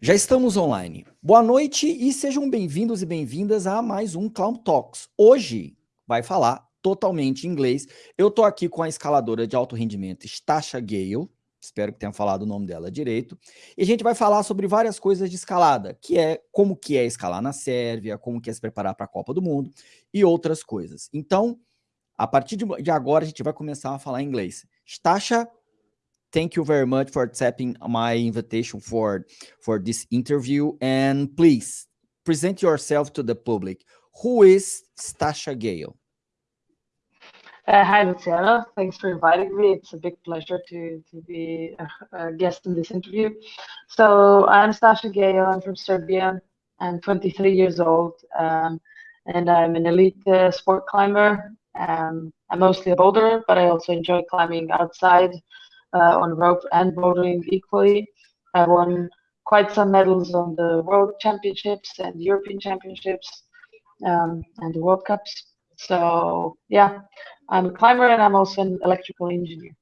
Já estamos online. Boa noite e sejam bem-vindos e bem-vindas a mais um Clown Talks. Hoje vai falar totalmente inglês. Eu tô aqui com a escaladora de alto rendimento, Stasha Gale. Espero que tenha falado o nome dela direito. E a gente vai falar sobre várias coisas de escalada, que é como que é escalar na Sérvia, como que é se preparar para a Copa do Mundo e outras coisas. Então, a partir de agora, a gente vai começar a falar inglês. Stasha, thank you very much for accepting my invitation for, for this interview. And please, present yourself to the public. Who is Stasha Gejo? Uh, hi, Luciana. Thanks for inviting me. It's a big pleasure to, to be a, a guest in this interview. So I'm Stasha Gejo. I'm from Serbia. I'm 23 years old, um, and I'm an elite uh, sport climber. Um, I'm mostly a boulderer, but I also enjoy climbing outside on rope and bouldering equally. I won quite some medals on the World Championships and European Championships um, and the World Cups. So yeah, I'm a climber and I'm also an electrical engineer.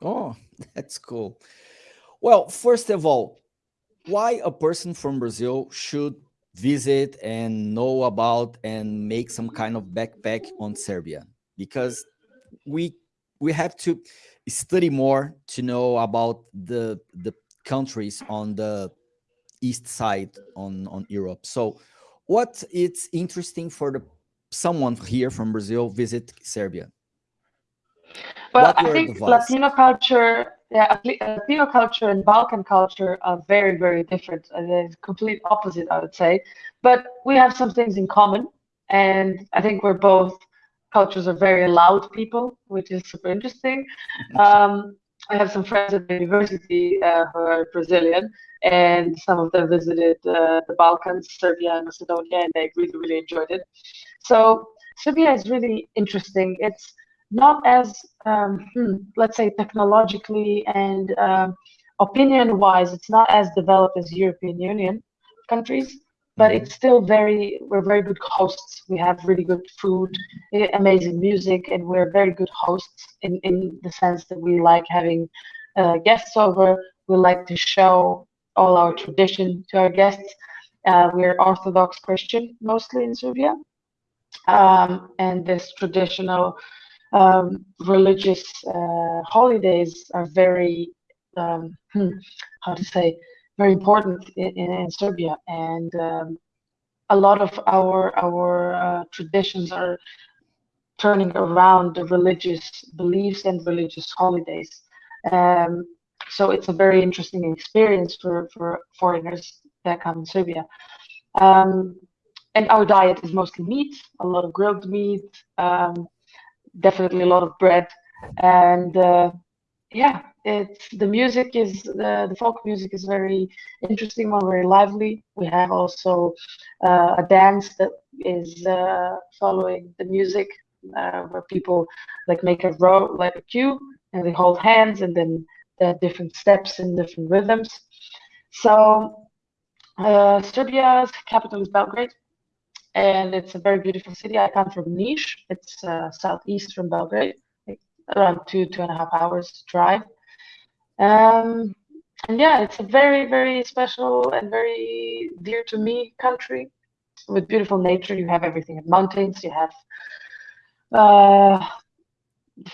Oh, that's cool. Well, first of all, why a person from Brazil should visit and know about and make some kind of backpack on Serbia? Because we we have to study more to know about the the countries on the east side on on Europe. So what it's interesting for the someone here from Brazil visit Serbia? Well, I think? Latino culture, yeah, Latino culture and Balkan culture are very, very different. Uh, they're complete opposite, I would say. But we have some things in common, and I think we're both cultures are very loud people, which is super interesting. Um, I have some friends at the university uh, who are Brazilian, and some of them visited uh, the Balkans, Serbia, and Macedonia, and they really, really enjoyed it. So Serbia is really interesting. It's not as, um, hmm, let's say, technologically and um, opinion-wise, it's not as developed as European Union countries, but mm-hmm. it's still very, we're very good hosts. We have really good food, eh, amazing music, and we're very good hosts in, in the sense that we like having uh, guests over. We like to show all our tradition to our guests. Uh, we're Orthodox Christian mostly in Serbia. Um, and this traditional um, religious uh, holidays are very, um, hmm, how to say, very important in, in, Serbia. And um, a lot of our, our uh, traditions are turning around the religious beliefs and religious holidays. Um, so it's a very interesting experience for, for foreigners that come in Serbia. Um, and our diet is mostly meat, a lot of grilled meat, um, definitely a lot of bread, and uh, yeah, it's the music is the, the folk music is very interesting one, very lively. We have also uh, a dance that is uh, following the music, uh, where people like make a row like a queue, and they hold hands, and then there are different steps and different rhythms. So uh, Serbia's capital is Belgrade and it's a very beautiful city. I come from Niš. It's uh, southeast from Belgrade, around two two and a half hours drive. Um, and yeah, it's a very very special and very dear to me country with beautiful nature. You have everything: mountains, you have uh,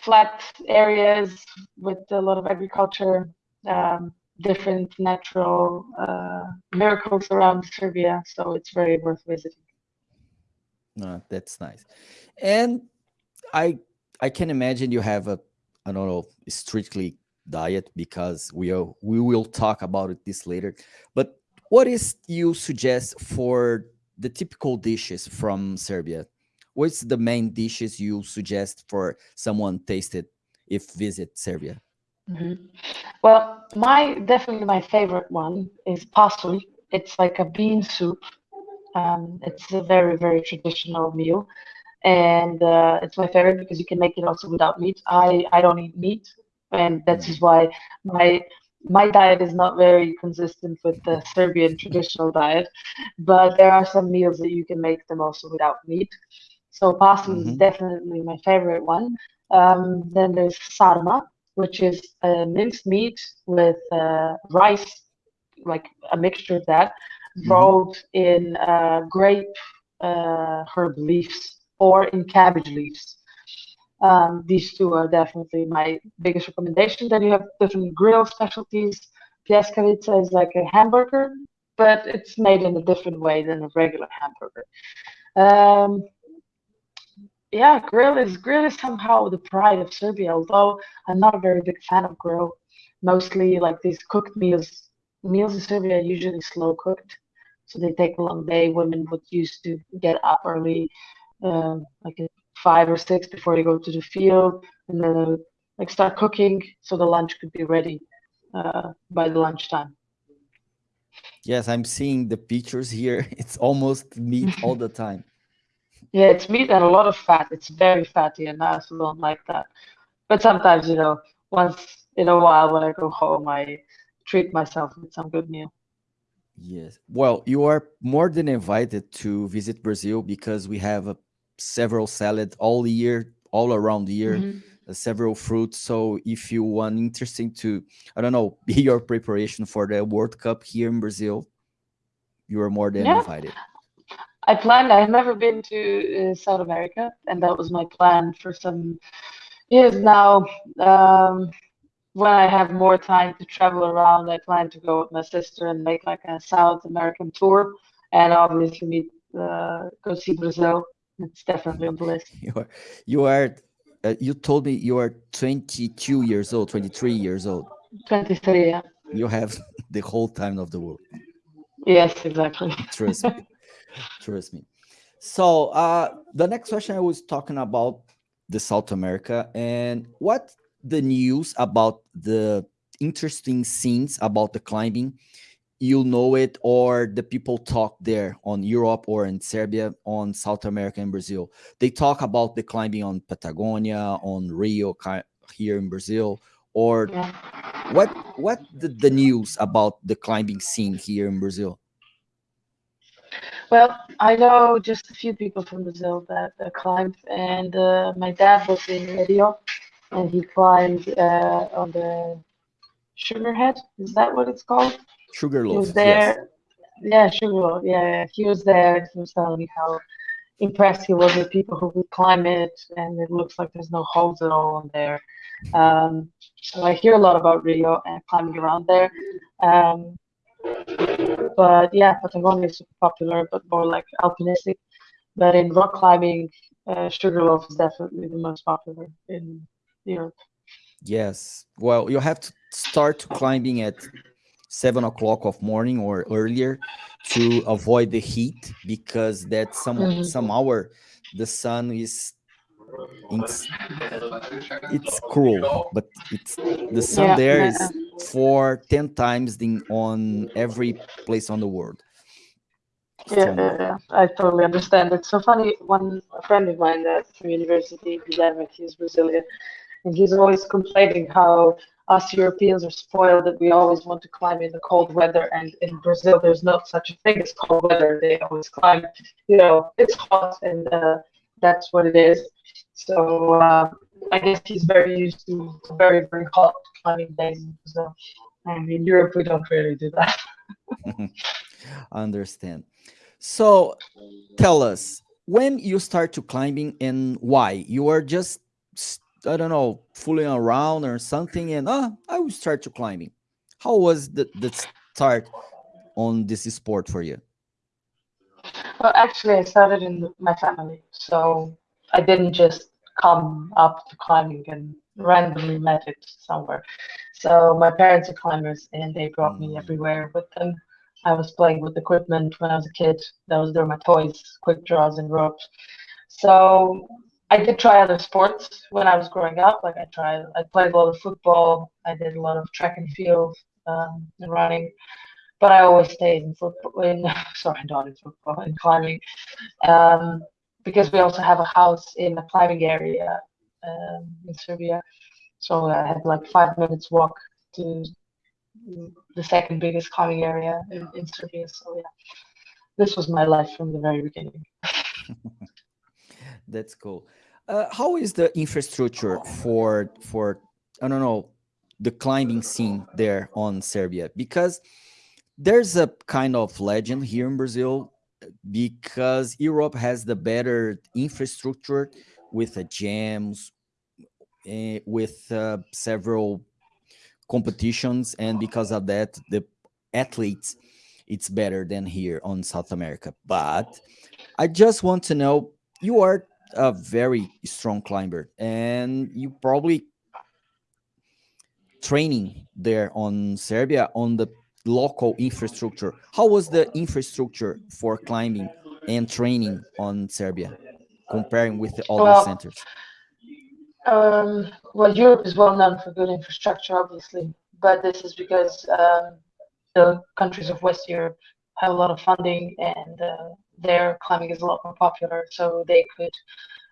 flat areas with a lot of agriculture. Um, different natural uh, miracles around Serbia, so it's very worth visiting. Uh, that's nice. And I I can imagine you have a I don't know strictly diet because we are we will talk about it this later. But what is you suggest for the typical dishes from Serbia? What's the main dishes you suggest for someone tasted if visit Serbia? Mm -hmm. Well, my definitely my favorite one is pasulj. It's like a bean soup um, it's a very, very traditional meal. And uh, it's my favorite because you can make it also without meat. I, I don't eat meat. And that's why my my diet is not very consistent with the Serbian traditional diet, but there are some meals that you can make them also without meat. So pasulj mm-hmm. is definitely my favorite one. Um, then there's sarma, which is a minced meat with uh, rice like a mixture of that, mm-hmm. rolled in uh, grape uh, herb leaves or in cabbage leaves. Um, these two are definitely my biggest recommendation. Then you have different grill specialties. Pljeskavica is like a hamburger, but it's made in a different way than a regular hamburger. Um, yeah, grill is grill is somehow the pride of Serbia. Although I'm not a very big fan of grill, mostly like these cooked meals. Meals in Serbia are usually slow cooked, so they take a long day. Women would used to get up early, uh, like at five or six before they go to the field, and then like start cooking so the lunch could be ready uh, by the lunchtime. Yes, I'm seeing the pictures here. It's almost meat all the time. Yeah, it's meat and a lot of fat. It's very fatty, and I also don't like that. But sometimes, you know, once in a while when I go home, I treat myself with some good meal. Yes. Well, you are more than invited to visit Brazil because we have a, several salads all year, all around the year, mm -hmm. uh, several fruits. So if you want interesting to, I don't know, be your preparation for the World Cup here in Brazil, you are more than yeah. invited. I planned. I've never been to uh, South America, and that was my plan for some years now. Um, when I have more time to travel around, I plan to go with my sister and make like a South American tour, and obviously meet, uh, go see Brazil. It's definitely on the list. You are, you are, uh, you told me you are 22 years old, 23 years old. 23, yeah. You have the whole time of the world. Yes, exactly. Trust me. Trust me. So uh, the next question I was talking about the South America and what the news about the interesting scenes about the climbing you know it or the people talk there on Europe or in Serbia on South America and Brazil they talk about the climbing on Patagonia on Rio here in Brazil or yeah. what what the, the news about the climbing scene here in Brazil well, I know just a few people from Brazil that uh, climbed, and uh, my dad was in Rio, and he climbed uh, on the Sugarhead. Is that what it's called? Sugarloaf. He there. Yes. Yeah, Sugarloaf. Yeah, yeah, he was there. and He was telling me how impressed he was with people who could climb it, and it looks like there's no holes at all on there. Um, so I hear a lot about Rio and climbing around there. Um, but yeah, Patagonia is super popular, but more like alpinistic. But in rock climbing, uh, Sugarloaf is definitely the most popular in Europe. Yes. Well, you have to start climbing at seven o'clock of morning or earlier to avoid the heat because that some mm -hmm. some hour the sun is it's, it's cruel, but it's the sun yeah, there yeah. is for 10 times the, on every place on the world. Yeah, yeah, yeah, I totally understand. It's so funny. One friend of mine at from university, he's Brazilian, and he's always complaining how us Europeans are spoiled that we always want to climb in the cold weather, and in Brazil there's not such a thing as cold weather. They always climb, you know, it's hot, and uh, that's what it is. So uh, I guess he's very used to very, very hot climbing days. So, and in Europe, we don't really do that. I understand. So tell us, when you start to climbing and why? You are just, I don't know, fooling around or something and, oh, I will start to climbing. How was the, the start on this sport for you? Well, actually, I started in my family. So I didn't just come up to climbing and randomly met it somewhere. So my parents are climbers and they brought me mm. everywhere with them. I was playing with equipment when I was a kid. Those were my toys, quick draws and ropes. So I did try other sports when I was growing up. Like I tried, I played a lot of football. I did a lot of track and field um, and running, but I always stayed in football. In sorry, not in football, in climbing. Um, because we also have a house in a climbing area um, in Serbia. So I had like five minutes walk to the second biggest climbing area in, in Serbia. So yeah, this was my life from the very beginning. That's cool. Uh, how is the infrastructure for for I don't know the climbing scene there on Serbia? Because there's a kind of legend here in Brazil because Europe has the better infrastructure with the gyms, uh, with uh, several competitions, and because of that, the athletes it's better than here on South America. But I just want to know you are a very strong climber, and you probably training there on Serbia on the local infrastructure. How was the infrastructure for climbing and training on Serbia, comparing with the other well, centers? Um, well, Europe is well known for good infrastructure, obviously, but this is because um, the countries of West Europe have a lot of funding and uh, their climbing is a lot more popular, so they could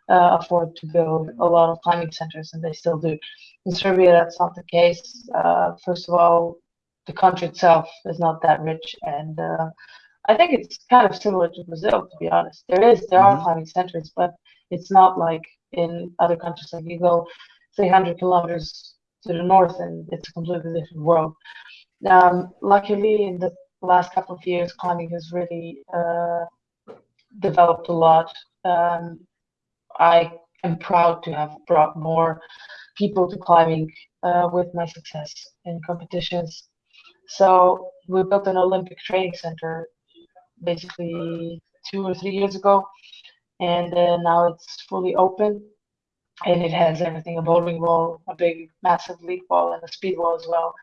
uh, afford to build a lot of climbing centers, and they still do. In Serbia, that's not the case. Uh, first of all, the country itself is not that rich, and uh, I think it's kind of similar to Brazil, to be honest. There is there mm-hmm. are climbing centers, but it's not like in other countries. Like you go 300 kilometers to the north, and it's a completely different world. Um, luckily, in the last couple of years, climbing has really uh, developed a lot. Um, I am proud to have brought more people to climbing uh, with my success in competitions. So we built an Olympic training center basically two or three years ago, and uh, now it's fully open, and it has everything: a bowling wall, a big, massive lead wall, and a speed wall as well.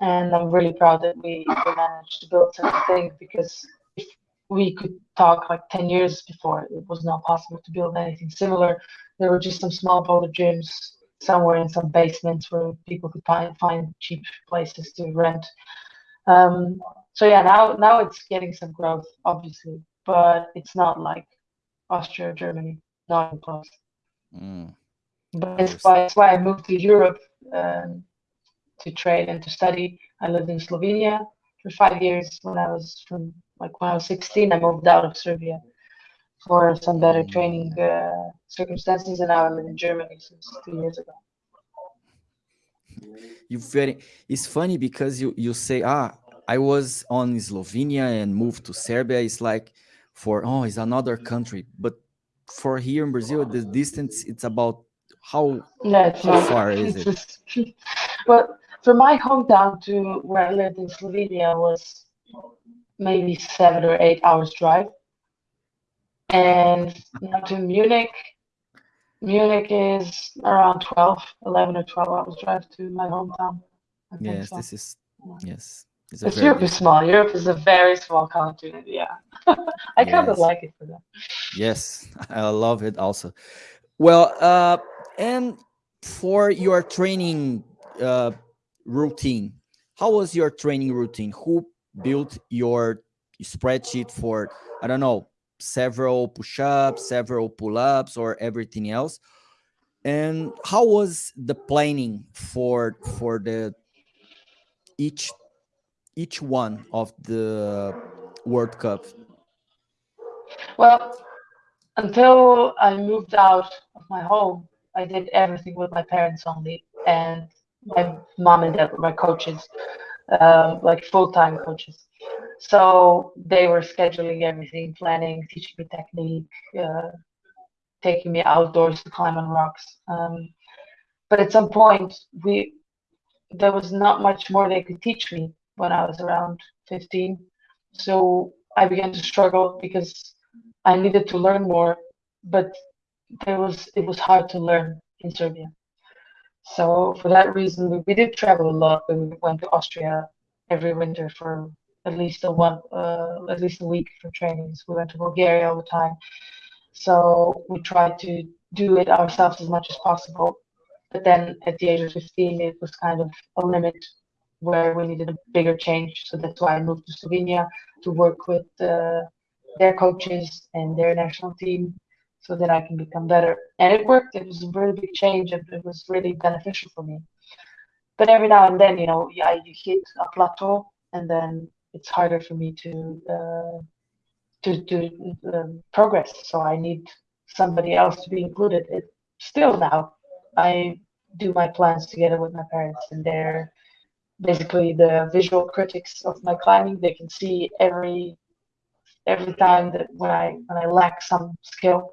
And I'm really proud that we, managed to build such a thing because we could talk like 10 years before, it was not possible to build anything similar. There were just some small boulder gyms somewhere in some basements where people could find, find cheap places to rent. Um, so yeah, now now it's getting some growth, obviously, but it's not like Austria, Germany, not even close. Mm. But that's why, that's why I moved to Europe um, to train and to study. I lived in Slovenia for five years when I was from like when I was 16. I moved out of Serbia for some better training uh, circumstances, and now I'm in Germany since two years ago. You very it's funny because you you say ah I was on Slovenia and moved to Serbia. It's like for oh it's another country, but for here in Brazil the distance it's about how, yeah, how far is it? well, from my hometown to where I lived in Slovenia was maybe seven or eight hours drive. And now to Munich, Munich is around 12, 11 or 12 hours drive to my hometown. Yes, so. this is, yes. It's Europe is small. Europe is a very small continent. Yeah. I yes. kind of like it for that. Yes, I love it also. Well, uh, and for your training uh, routine, how was your training routine? Who built your spreadsheet for, I don't know, several push-ups, several pull-ups, or everything else. And how was the planning for for the each each one of the World Cup? Well, until I moved out of my home, I did everything with my parents only, and my mom and dad were my coaches, um, like full-time coaches. So they were scheduling everything, planning, teaching me technique, uh, taking me outdoors to climb on rocks. Um, but at some point, we there was not much more they could teach me when I was around 15. So I began to struggle because I needed to learn more, but there was it was hard to learn in Serbia. So for that reason, we, we did travel a lot. We went to Austria every winter for at least a one uh, at least a week for trainings. We went to Bulgaria all the time, so we tried to do it ourselves as much as possible. But then at the age of 15, it was kind of a limit where we needed a bigger change. So that's why I moved to Slovenia to work with uh, their coaches and their national team so that I can become better. And it worked. It was a really big change and it was really beneficial for me. But every now and then, you know, yeah, you hit a plateau and then it's harder for me to uh, to to um, progress. So I need somebody else to be included. It, still now, I do my plans together with my parents, and they're basically the visual critics of my climbing. They can see every every time that when I when I lack some skill,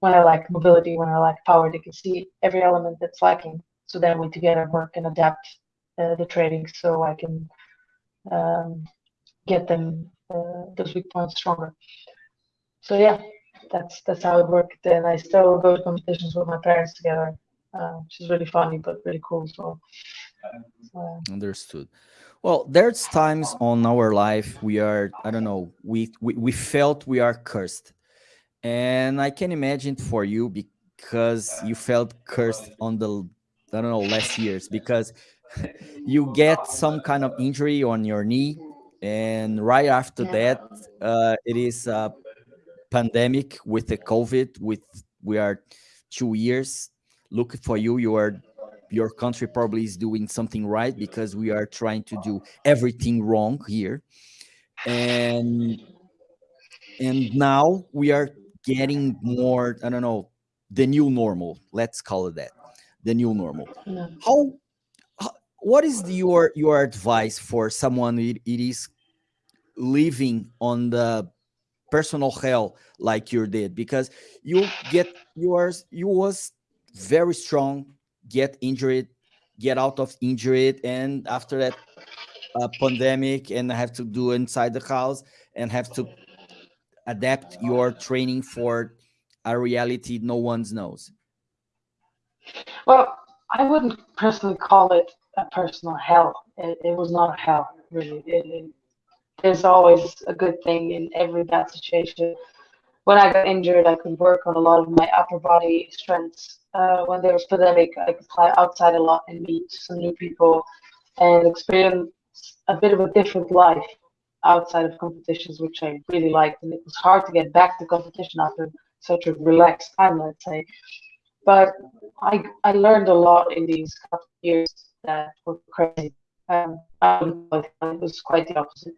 when I lack mobility, when I lack power, they can see every element that's lacking. So then we together work and adapt uh, the training so I can um, get them uh, those weak points stronger. So yeah, that's that's how it worked. And I still go to competitions with my parents together, uh, which is really funny but really cool as well. Understood. Well, there's times on our life we are, I don't know, we, we, we felt we are cursed. And I can imagine for you because you felt cursed on the, I don't know, last years because you get some kind of injury on your knee. And right after that, uh, it is a pandemic with the COVID with, we are two years. Look for you, you are your country probably is doing something right because we are trying to do everything wrong here. And and now we are getting more i don't know the new normal. Let's call it that the new normal. How, how what is the, your your advice for someone it, it is living on the personal hell like you did? Because you get yours you was very strong get injured, get out of injured, and after that pandemic, and have to do inside the house and have to adapt your training for a reality no one knows? Well, I wouldn't personally call it a personal hell. It, it was not hell, really. It, it, there's always a good thing in every bad situation when I got injured, I could work on a lot of my upper body strengths. Uh, when there was pandemic, I could fly outside a lot and meet some new people and experience a bit of a different life outside of competitions, which I really liked. And it was hard to get back to competition after such a relaxed time, let's say. But I I learned a lot in these couple years that were crazy. Um, it was quite the opposite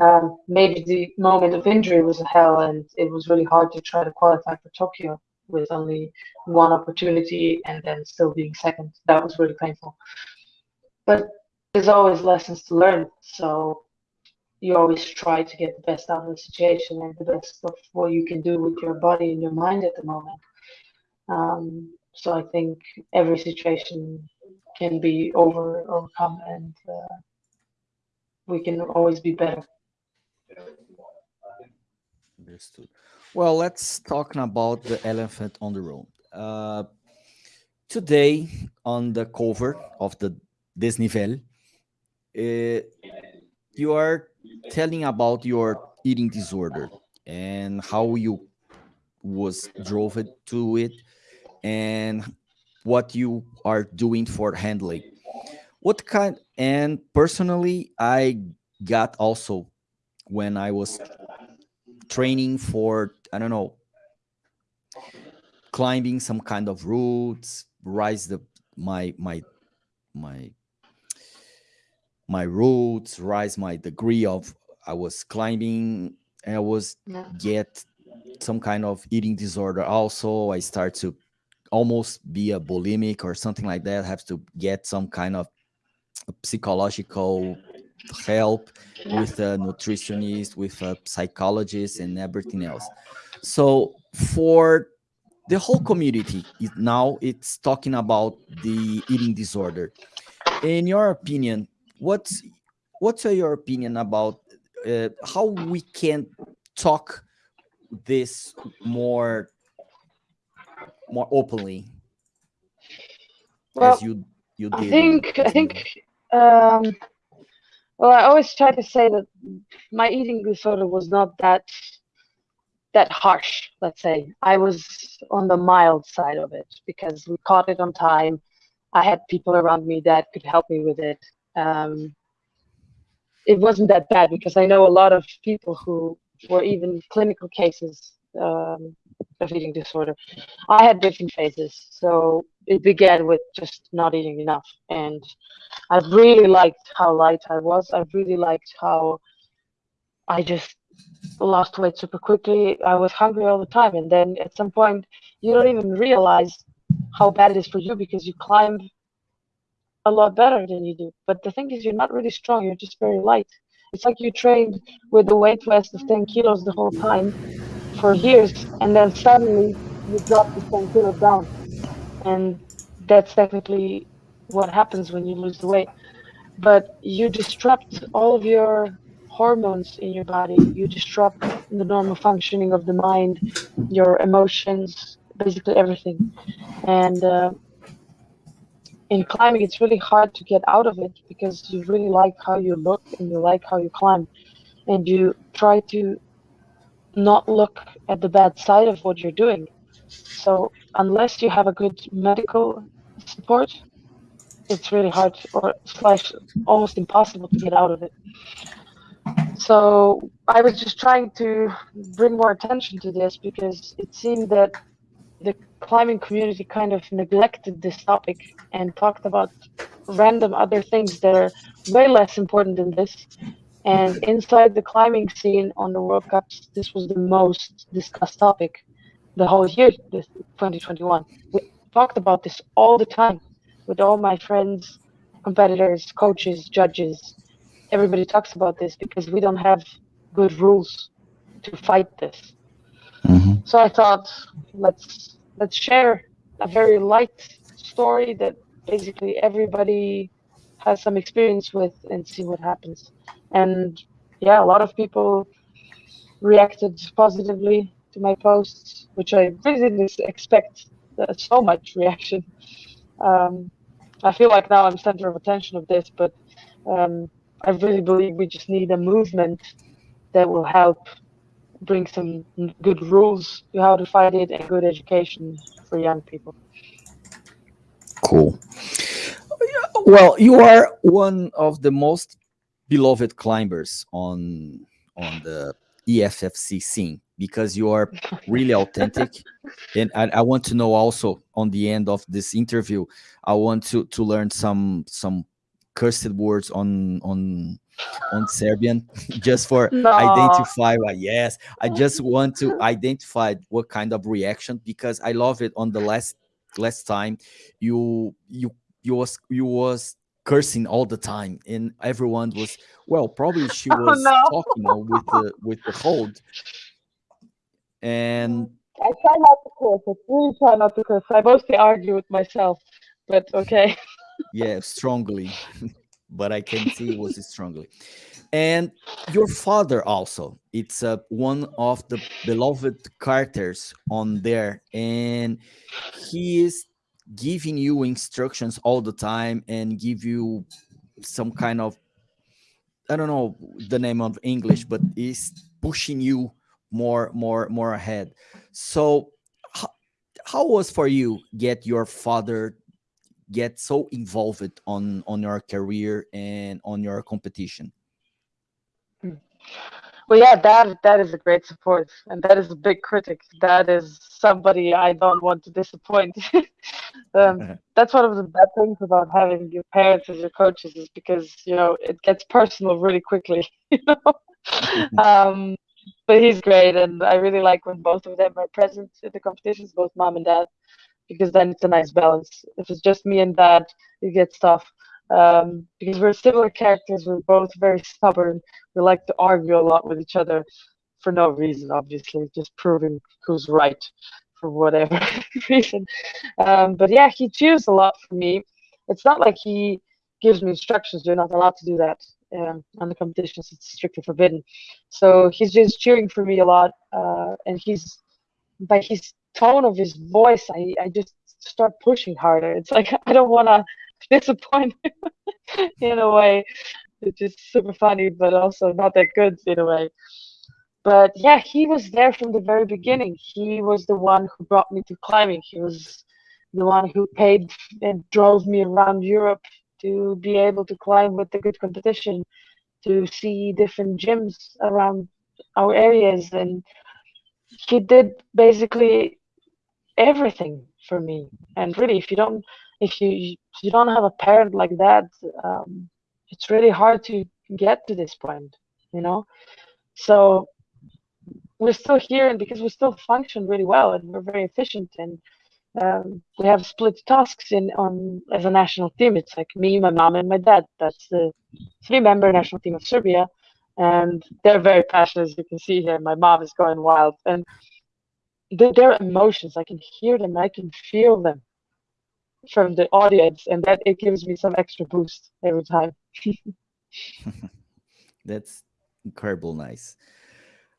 um, maybe the moment of injury was a hell and it was really hard to try to qualify for Tokyo with only one opportunity and then still being second. That was really painful. But there's always lessons to learn. So you always try to get the best out of the situation and the best of what you can do with your body and your mind at the moment. Um, so I think every situation can be over overcome and uh, we can always be better. Understood. Well, let's talk about the elephant on the road. Uh, today, on the cover of the Desnivel, uh, you are telling about your eating disorder and how you was drove it to it and what you are doing for handling what kind and personally i got also when I was training for, I don't know, climbing some kind of routes, rise the my my my my routes, rise my degree of I was climbing and I was yeah. get some kind of eating disorder also. I start to almost be a bulimic or something like that. I have to get some kind of psychological help with a nutritionist, with a psychologist, and everything else. So for the whole community it, now it's talking about the eating disorder. In your opinion, what's what's your opinion about uh, how we can talk this more more openly well, as you you did? I think I think um, well, I always try to say that my eating disorder was not that that harsh. Let's say I was on the mild side of it because we caught it on time. I had people around me that could help me with it. Um, it wasn't that bad because I know a lot of people who were even clinical cases um, of eating disorder. I had different phases, so it began with just not eating enough, and I really liked how light I was. I really liked how I just lost weight super quickly. I was hungry all the time, and then at some point, you don't even realize how bad it is for you because you climb a lot better than you do. But the thing is, you're not really strong. You're just very light. It's like you trained with the weight vest of 10 kilos the whole time for years, and then suddenly you drop the 10 kilos down. And that's technically what happens when you lose the weight. But you disrupt all of your hormones in your body. You disrupt the normal functioning of the mind, your emotions, basically everything. And uh, in climbing, it's really hard to get out of it because you really like how you look and you like how you climb. And you try to not look at the bad side of what you're doing. So unless you have a good medical support, it's really hard or slash almost impossible to get out of it. So I was just trying to bring more attention to this because it seemed that the climbing community kind of neglected this topic and talked about random other things that are way less important than this. And inside the climbing scene on the World Cups, this was the most discussed topic the whole year, this 2021. We talked about this all the time with all my friends, competitors, coaches, judges. Everybody talks about this because we don't have good rules to fight this. Mm-hmm. So I thought, let's let's share a very light story that basically everybody has some experience with and see what happens. And yeah, a lot of people reacted positively to my posts, which I really didn't expect uh, so much reaction. Um, I feel like now I'm center of attention of this, but um, I really believe we just need a movement that will help bring some good rules to how to fight it and good education for young people. Cool. Well, you are one of the most beloved climbers on on the IFSC scene because you are really authentic. and I, I, want to know also on the end of this interview, I want to to learn some some cursed words on on on Serbian just for no. identify uh, yes I just want to identify what kind of reaction because I love it on the last last time you you you was you was cursing all the time and everyone was well probably she was oh, no. talking you know, with the with the hold and I try not to curse. I really try not to curse. I mostly argue with myself, but okay. yeah, strongly but I can see it was strongly. And your father also, it's uh, one of the beloved characters on there, and he is giving you instructions all the time and give you some kind of I don't know the name of English, but is pushing you more, more, more ahead. So, how, how was for you get your father get so involved on on your career and on your competition hmm. Well yeah that that is a great support and that is a big critic that is somebody i don't want to disappoint um, that's one of the bad things about having your parents as your coaches is because you know it gets personal really quickly you know um, but he's great and i really like when both of them are present at the competitions both mom and dad because then it's a nice balance. If it's just me and dad, it gets tough. Um, because we're similar characters, we're both very stubborn. We like to argue a lot with each other for no reason, obviously, just proving who's right for whatever reason. Um, but yeah, he cheers a lot for me. It's not like he gives me instructions. You're not allowed to do that um, on the competitions. It's strictly forbidden. So he's just cheering for me a lot, uh, and he's by his tone of his voice, I, I just start pushing harder. It's like I don't want to disappoint him in a way. It's just super funny, but also not that good in a way. But yeah, he was there from the very beginning. He was the one who brought me to climbing. He was the one who paid and drove me around Europe to be able to climb with the good competition, to see different gyms around our areas. And he did basically everything for me. And really, if you don't, if you if you don't have a parent like that, um, it's really hard to get to this point, you know. So we're still here, and because we still function really well, and we're very efficient, and um, we have split tasks in on as a national team. It's like me, my mom, and my dad. That's the three-member national team of Serbia, and they're very passionate. As you can see here, my mom is going wild, and the, their emotions, I can hear them, I can feel them from the audience, and that it gives me some extra boost every time. That's incredible, nice.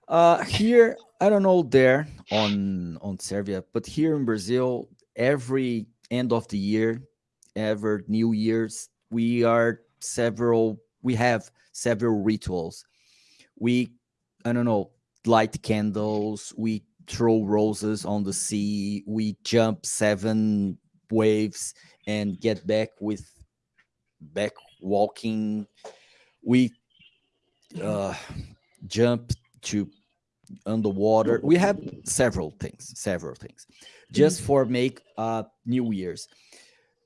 Uh, here, I don't know there on on Serbia, but here in Brazil, every end of the year, ever New Year's, we are several. We have several rituals. We, I don't know, light candles. We throw roses on the sea. We jump seven waves and get back with back walking. We uh, jump to underwater. We have several things, several things, just for make uh, New Year's.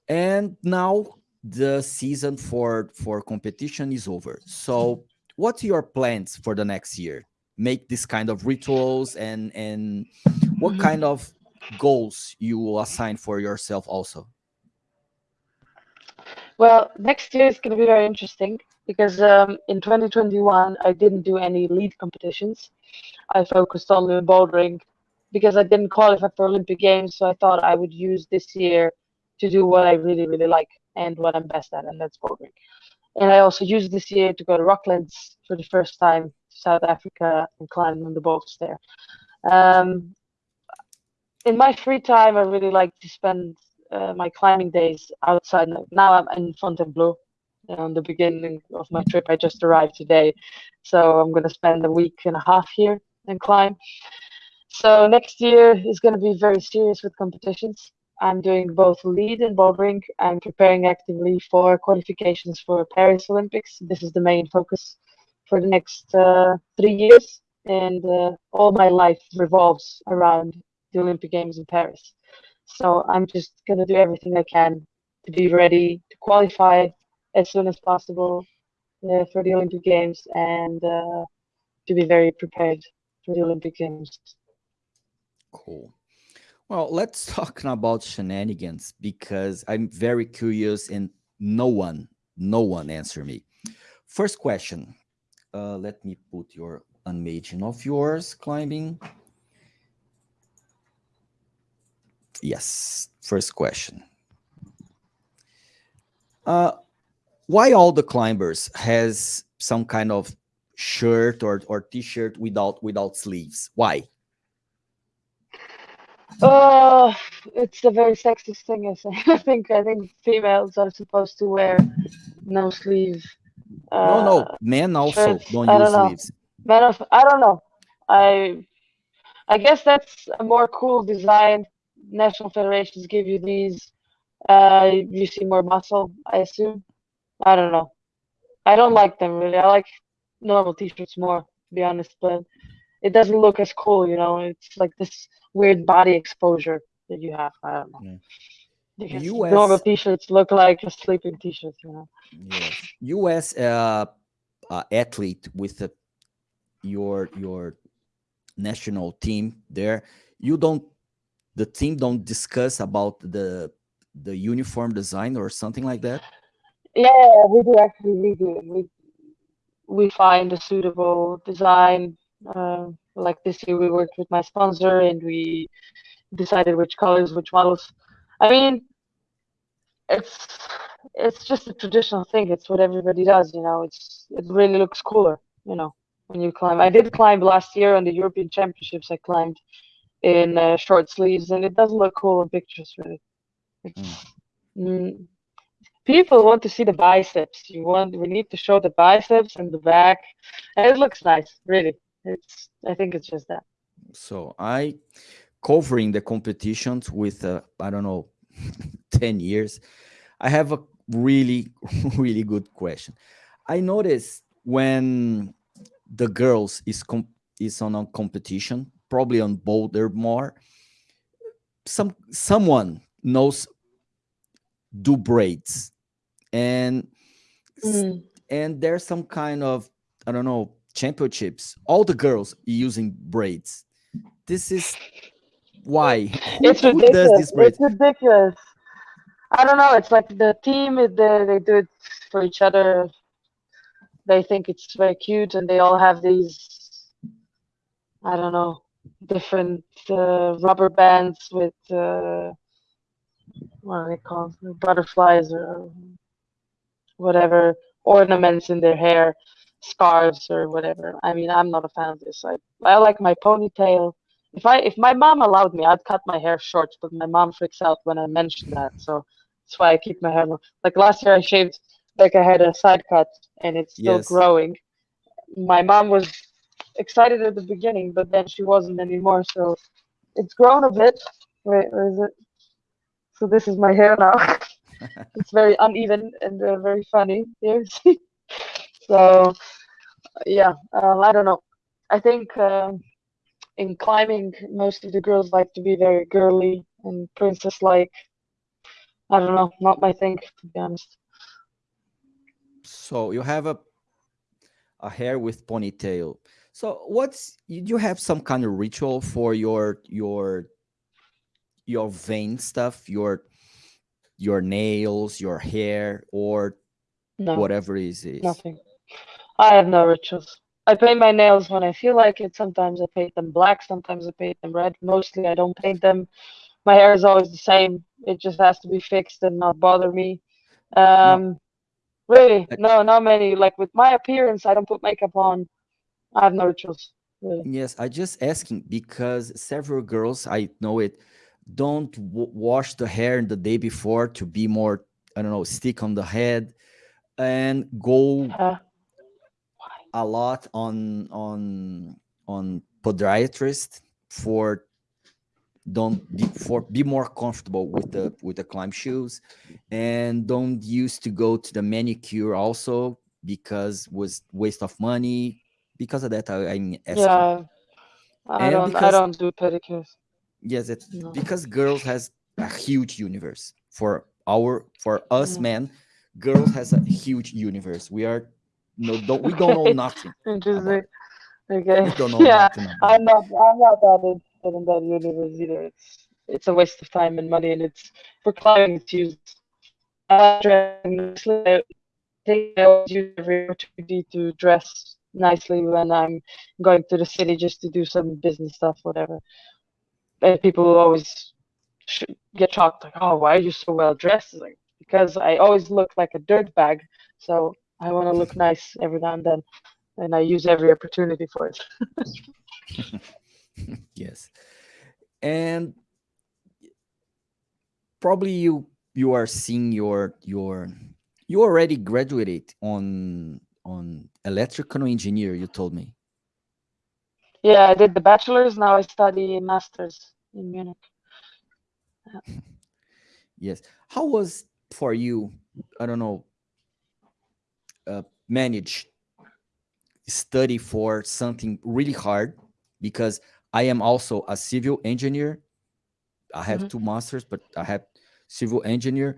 And now the season for for competition is over. So, what's your plans for the next year? Make this kind of rituals and and what mm-hmm. kind of goals you will assign for yourself also? Well, next year is going to be very interesting because um, in 2021 I didn't do any lead competitions. I focused only on bouldering because I didn't qualify for Olympic Games, so I thought I would use this year to do what I really, really like and what I'm best at, and that's bouldering. And I also used this year to go to Rocklands for the first time South Africa and climb on the boats there. Um, in my free time, I really like to spend uh, my climbing days outside. Now I'm in Fontainebleau, on the beginning of my trip. I just arrived today, so I'm going to spend a week and a half here and climb. So next year is going to be very serious with competitions. I'm doing both lead and bouldering. I'm preparing actively for qualifications for Paris Olympics. This is the main focus for the next uh, three years, and uh, all my life revolves around the Olympic Games in Paris. So I'm just going to do everything I can to be ready to qualify as soon as possible uh, for the Olympic Games and uh, to be very prepared for the Olympic Games. Cool. Well, let's talk about shenanigans because I'm very curious and no one, no one answer me. First question. Uh, let me put your animation of yours climbing. Yes, first question. Uh, why all the climbers has some kind of shirt or, or t-shirt without without sleeves? Why? Oh, it's a very sexist thing. I think I think females are supposed to wear no sleeve. Uh, no, no, men also shirts. don't use don't sleeves. Men, of, I don't know. I I guess that's a more cool design. National federations give you these. Uh, you see more muscle, I assume. I don't know. I don't like them really. I like normal t-shirts more, to be honest, but it doesn't look as cool, you know. It's like this weird body exposure that you have. I don't know. Yeah. Because US, normal t-shirts look like a sleeping t-shirt, you know. Yes. US uh, uh, athlete with a, your your national team there, you don't the team don't discuss about the the uniform design or something like that? Yeah, we do actually. We do. We we find a suitable design. Uh, like this year, we worked with my sponsor and we decided which colors, which models. I mean, it's it's just a traditional thing. It's what everybody does, you know. It's it really looks cooler, you know, when you climb. I did climb last year on the European Championships. I climbed in uh, short sleeves, and it doesn't look cool in pictures, really. Mm. Mm, people want to see the biceps. You want we need to show the biceps and the back. And it looks nice, really. It's I think it's just that. So I covering the competitions with uh, I don't know 10 years. I have a really really good question. I noticed when the girls is is on a competition, probably on boulder more, some someone knows do braids and mm. and there's some kind of i don't know championships all the girls using braids this is Why? Who, it's ridiculous. It's ridiculous. I don't know. It's like the team. They, they do it for each other. They think it's very cute, and they all have these. I don't know, different uh, rubber bands with uh, what are they called? Butterflies or whatever ornaments in their hair, scarves or whatever. I mean, I'm not a fan of this. I I like my ponytail. If I if my mom allowed me, I'd cut my hair short, but my mom freaks out when I mention that. So that's why I keep my hair long. Like last year, I shaved like I had a side cut, and it's still yes. growing. My mom was excited at the beginning, but then she wasn't anymore. So it's grown a bit. Wait, where is it? So this is my hair now. it's very uneven and uh, very funny here. so yeah, uh, I don't know. I think uh, in climbing, most of the girls like to be very girly and princess-like. I don't know, not my thing to be honest. So you have a a hair with ponytail. So what's you have some kind of ritual for your your your vein stuff, your your nails, your hair, or no, whatever it is. Nothing. I have no rituals. I paint my nails when I feel like it. Sometimes I paint them black, sometimes I paint them red. Mostly I don't paint them. My hair is always the same. It just has to be fixed and not bother me. Um, no. Really, no, not many. Like with my appearance, I don't put makeup on. I have no rituals. Really. Yes, I just asking because several girls I know it don't wash the hair the day before to be more I don't know stick on the head and go uh, a lot on on on podiatrist for don't be, for be more comfortable with the with the climb shoes and don't used to go to the manicure also because was waste of money because of that I, I'm asking. yeah. I don't because, I don't do pedicures. Yes it's no. because girls has a huge universe. For our for us men girls has a huge universe. We are no don't we don't know nothing interesting. okay. Yeah i'm not i'm not that interested in that universe either. It's it's a waste of time and money and it's for climbing it's used I think I always use every opportunity to dress nicely when I'm going to the city just to do some business stuff, whatever. And people always get shocked like oh why are you so well dressed? Like because i always look like a dirt bag so i want to look nice every now and then and i use every opportunity for it. Yes. And probably you you are seeing your your you already graduated on on electrical engineer you told me yeah, I did the bachelor's. Now I study master's in Munich. Yeah. Yes. How was for you? I don't know. Uh, manage study for something really hard because I am also a civil engineer. I have mm -hmm. two masters, but I have civil engineer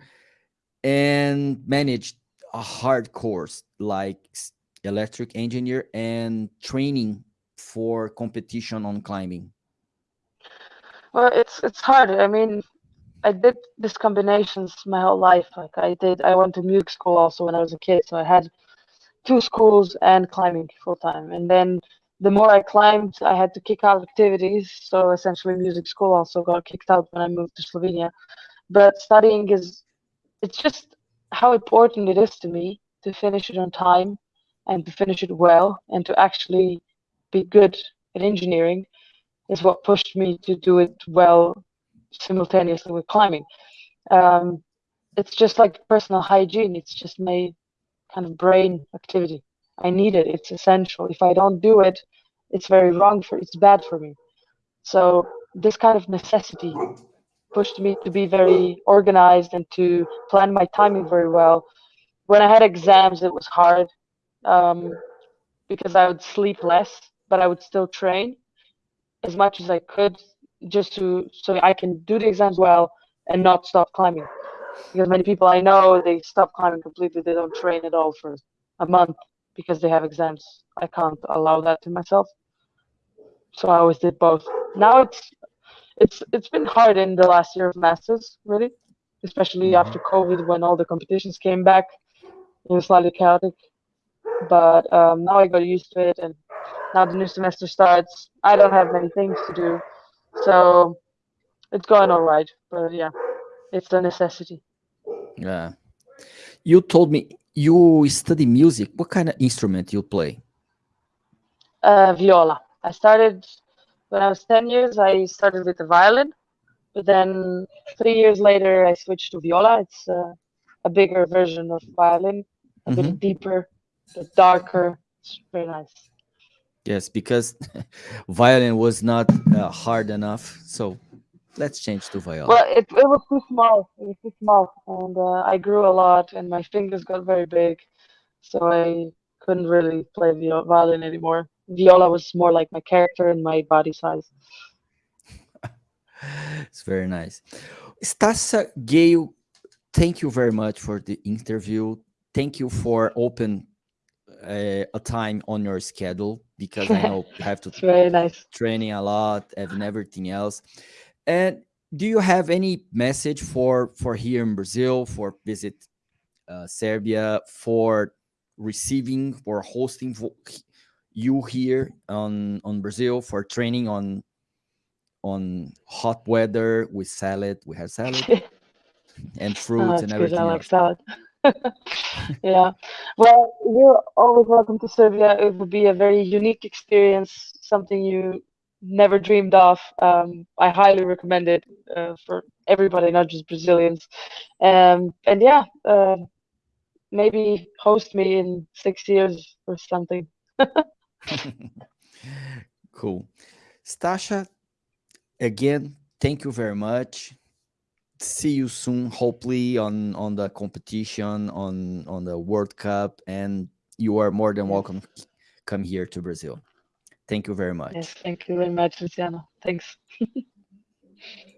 and manage a hard course like electric engineer and training for competition on climbing? Well, it's it's hard. I mean, I did these combinations my whole life. Like I did, I went to music school also when I was a kid, so I had two schools and climbing full time. And then the more I climbed, I had to kick out activities. So essentially, music school also got kicked out when I moved to Slovenia. But studying is, it's just how important it is to me to finish it on time and to finish it well and to actually be good at engineering is what pushed me to do it well simultaneously with climbing. Um, it's just like personal hygiene. It's just my kind of brain activity. I need it. It's essential. If I don't do it, it's very wrong for. It's bad for me. So this kind of necessity pushed me to be very organized and to plan my timing very well. When I had exams, it was hard um, because I would sleep less but I would still train as much as I could just to so I can do the exams well and not stop climbing. Because many people I know they stop climbing completely. They don't train at all for a month because they have exams. I can't allow that to myself. So I always did both. Now it's it's it's been hard in the last year of masters, really, especially mm -hmm. after COVID when all the competitions came back. It was slightly chaotic, but um, now I got used to it, and now the new semester starts. I don't have many things to do, so it's going all right. But yeah, it's a necessity. Yeah, you told me you study music. What kind of instrument you play? Uh, viola. I started when I was 10 years, I started with the violin, but then three years later, I switched to viola. It's uh, a bigger version of violin, a mm -hmm. bit deeper, bit darker. It's very nice. Yes, because violin was not uh, hard enough, so let's change to viola. Well, it, it was too small. It was too small, and uh, I grew a lot, and my fingers got very big, so I couldn't really play violin anymore. Viola was more like my character and my body size. it's very nice. Stasha Gejo, thank you very much for the interview. Thank you for open uh, a time on your schedule because I know you have to very nice. training a lot and everything else. And do you have any message for for here in Brazil for visit uh, Serbia for receiving or hosting you here on on Brazil for training on on hot weather with salad. We have salad and fruits oh, and everything. I like salad. yeah. Well, you're always welcome to Serbia. It would be a very unique experience, something you never dreamed of. Um, I highly recommend it uh, for everybody, not just Brazilians. Um, and yeah, uh, maybe host me in six years or something. cool. Stasha, again, thank you very much. See you soon, hopefully on on the competition, on on the World Cup, and you are more than welcome come here to Brazil. Thank you very much. Yes, thank you very much, Luciano. Thanks.